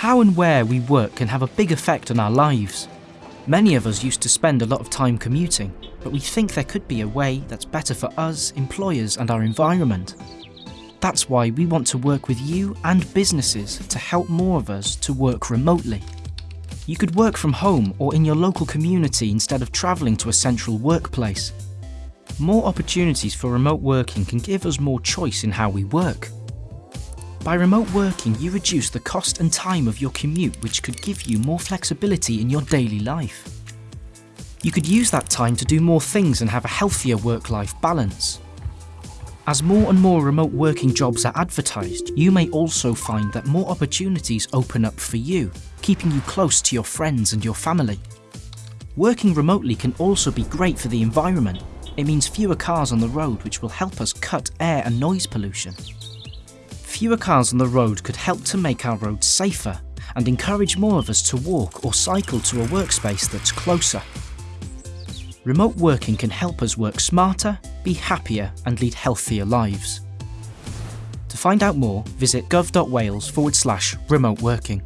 How and where we work can have a big effect on our lives. Many of us used to spend a lot of time commuting, but we think there could be a way that's better for us, employers and our environment. That's why we want to work with you and businesses to help more of us to work remotely. You could work from home or in your local community instead of travelling to a central workplace. More opportunities for remote working can give us more choice in how we work. By remote working, you reduce the cost and time of your commute which could give you more flexibility in your daily life. You could use that time to do more things and have a healthier work-life balance. As more and more remote working jobs are advertised, you may also find that more opportunities open up for you, keeping you close to your friends and your family. Working remotely can also be great for the environment. It means fewer cars on the road which will help us cut air and noise pollution. Fewer cars on the road could help to make our roads safer and encourage more of us to walk or cycle to a workspace that's closer. Remote working can help us work smarter, be happier and lead healthier lives. To find out more, visit gov.wales forward slash remote working.